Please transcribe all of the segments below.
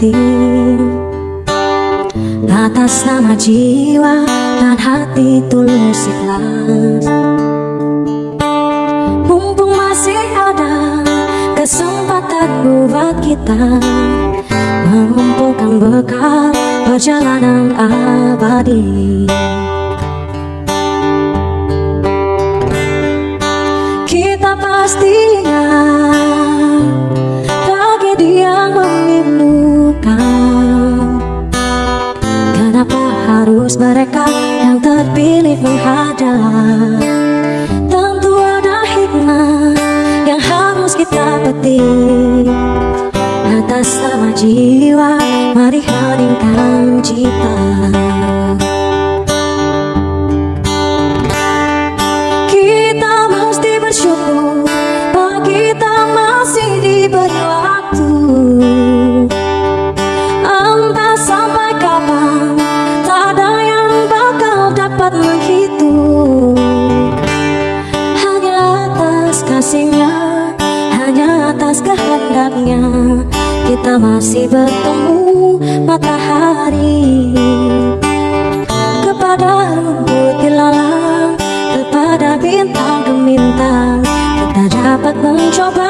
hati. Atas nama jiwa dan hati tulus ikhlas. Mumpung masih ada kesempatan buat kita Mengumpulkan bekal perjalanan abadi. Kita pastinya harus mereka yang terpilih menghadap. Tentu ada hikmah yang harus kita petik. Atas nama jiwa mari heningkan cita Kita masih bertemu matahari. Kepada rumput ilalang, kepada bintang gemintang Kita dapat mencoba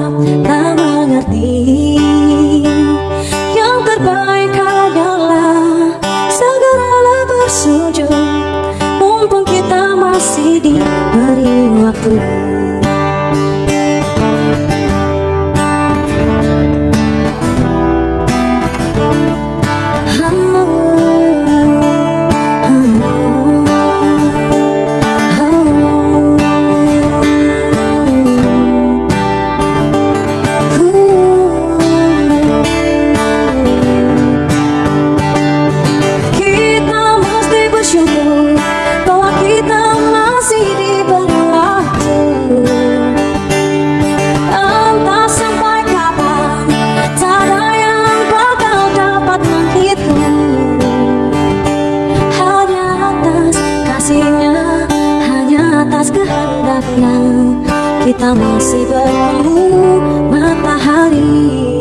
up atas kehendaknya Kita masih bertemu matahari